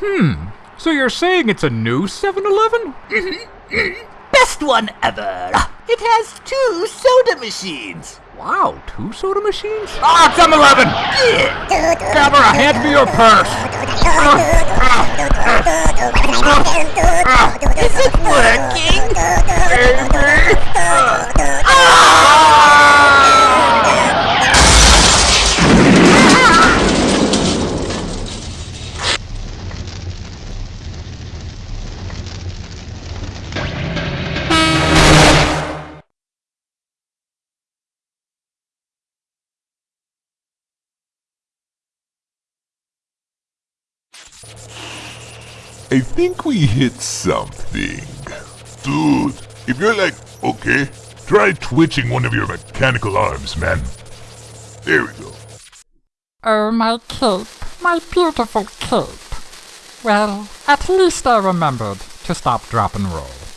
Hmm. So you're saying it's a new 7-Eleven? Best one ever. It has two soda machines. Wow, two soda machines? Ah, it's 7-Eleven! Camera, hand me your purse! Is it I think we hit something. Dude, if you're like, okay, try twitching one of your mechanical arms, man. There we go. Oh, my cape, my beautiful cape. Well, at least I remembered to stop, drop, and roll.